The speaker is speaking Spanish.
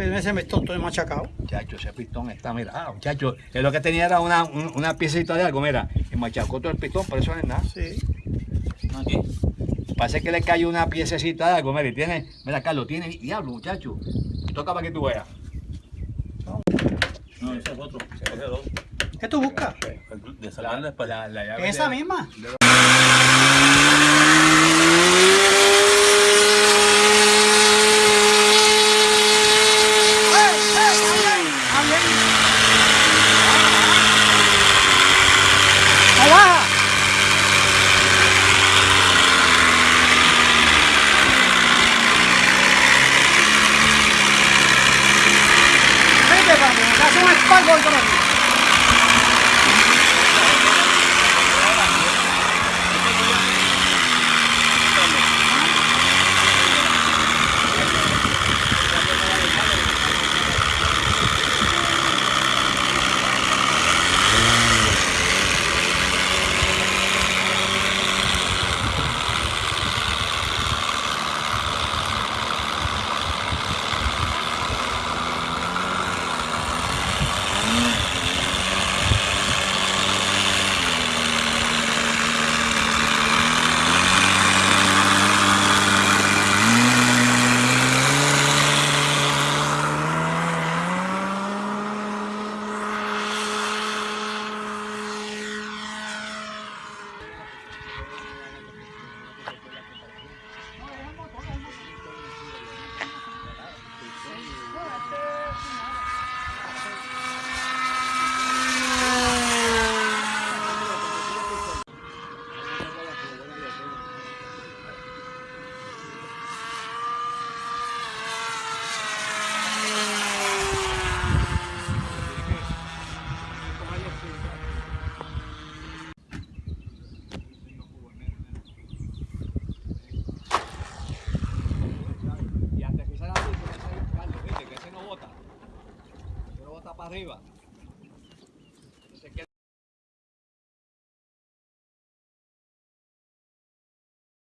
Ese pistón todo machacado. Muchacho, ese pistón está, mira, ah, muchacho, es lo que tenía era una, un- una piecita de algo, mira, y machacó todo el pistón, por eso no es nada. Sí. Aquí. Parece que le cayó una piececita de algo, mira, y tiene, mira, Carlos, tiene diablo, muchacho. Toca para que tú veas. No, ese es otro. Se coge dos. ¿Qué tú buscas? De después. La, la llave ¿Esa de- misma? ¡Ey, espaldo るいは